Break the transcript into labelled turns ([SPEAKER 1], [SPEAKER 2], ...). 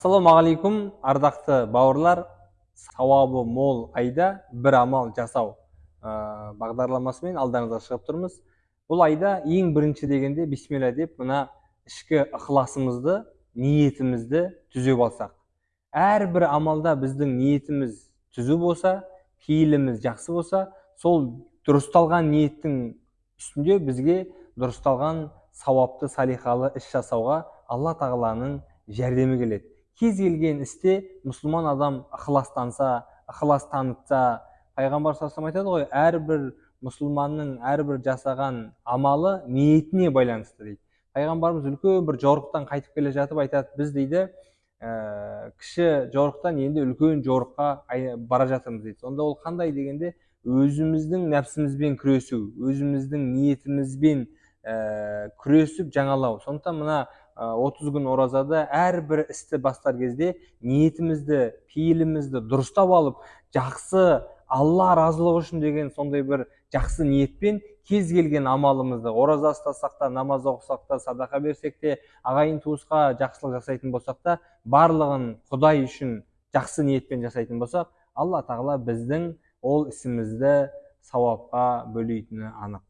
[SPEAKER 1] ассалаумағалейкум ардақты бауырлар сауабы мол айда бір амал жасау ә, бағдарламасымен алдарыңызға шығып тұрмыз бұл айда ең бірінші дегенде бисмилля деп мына ішкі ықыласымызды ниетімізді түзеп алсақ әрбір амалда біздің ниетіміз түзу болса пейіліміз жақсы болса сол дұрысталған ниеттің үстінде бізге дұрысталған сауапты салихалы іс жасауға алла тағаланың жәрдемі келеді кез келген істе мұсылман адам ықыластанса ықылас танытса пайғамбар саллаллаху айтады ғой әрбір мұсылманның әрбір жасаған амалы ниетіне байланысты дейді. Пайғамбарымыз үлкен бір жорықтан қайтып келе жатып айтады біз дейді ә, кіші жорықтан енді үлкен жорыққа бара жатырмыз дейді. Сонда ол қандай дегенде өзіміздің нәпсімізбен күресу өзіміздің ниетімізбен ә, күресіп жаңалау. Сондықтан мына отыз күн оразада әрбір істі бастар кезде ниетімізді пейілімізді дұрыстап алып жақсы алла разылығы үшін деген сондай бір жақсы ниетпен кез келген амалымызды ораза ұстасақ та намаз оқысақ та садақа берсек те ағайын туысқа жақсылық жасайтын болсақ та барлығын құдай үшін жақсы ниетпен жасайтын болсақ алла тағала біздің ол ісімізді сауапқа бөлейтіні анық.